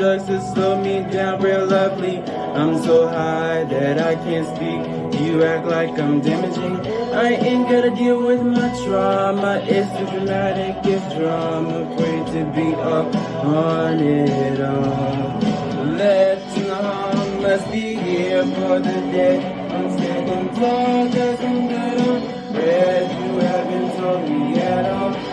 drugs to slow me down real lovely. I'm so high that I can't speak. You act like I'm damaging. I ain't gotta deal with my trauma. It's too dramatic, it's drama. Afraid to be up on it all. Left in the harm must be here for the dead. I'm standing tall, cause I'm good on red. You haven't told me at all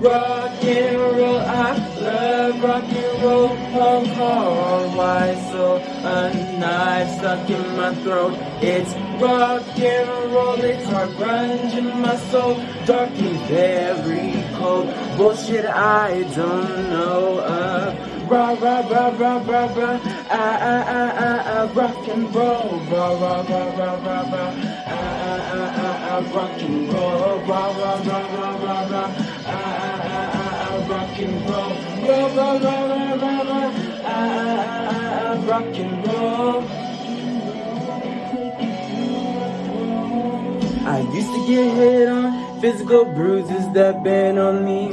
Rock and roll, I love rock and roll. Hong Kong, why so a knife stuck in my throat? It's rock and roll, it's hard grunge in my soul. Dark and very cold. Bullshit I don't know of. Rah, rah, rah, rah, rah, rah. Ah, ah, ah, ah, ah, rock and roll. Rah, rah, rah, rah, rah, rah. Ah, ah, ah, ah, ah, rock and roll. Rah, rah, rah, rah, rah, rock and roll. Rah. Ah, ah, ah, ah, ah, rock and roll. I used to get hit on, physical bruises that been on me.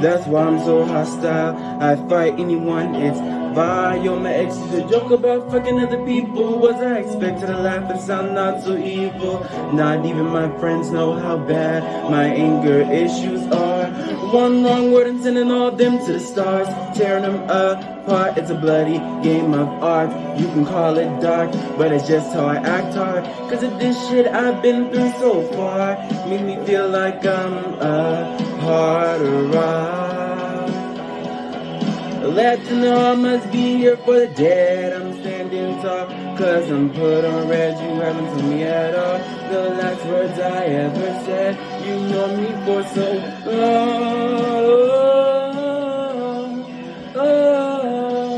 That's why I'm so hostile. I fight anyone, it's vile. My ex used to joke about fucking other people. Was I expected to laugh and sound not so evil? Not even my friends know how bad my anger issues are. One wrong word and sending all them to the stars, tearing them apart. It's a bloody game of art. You can call it dark, but it's just how I act hard. Cause of this shit I've been through so far, make me feel like I'm a of rock. Let you know I must be here for the dead. I'm standing tall, cause I'm put on red. You haven't told me at all words I ever said. You know me for so long. Oh,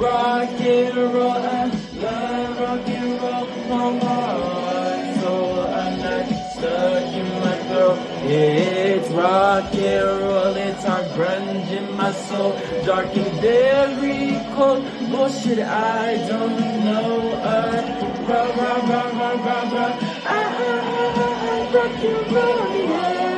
rock and roll, I love rock and roll. My heart, soul, I'm not stuck in my throat. It's rock and roll, it's our grunge in my soul. Dark and very cold, bullshit I don't know. Uh, round, round, round, round, round, round. I, I, I, I, I, rock your body, yeah.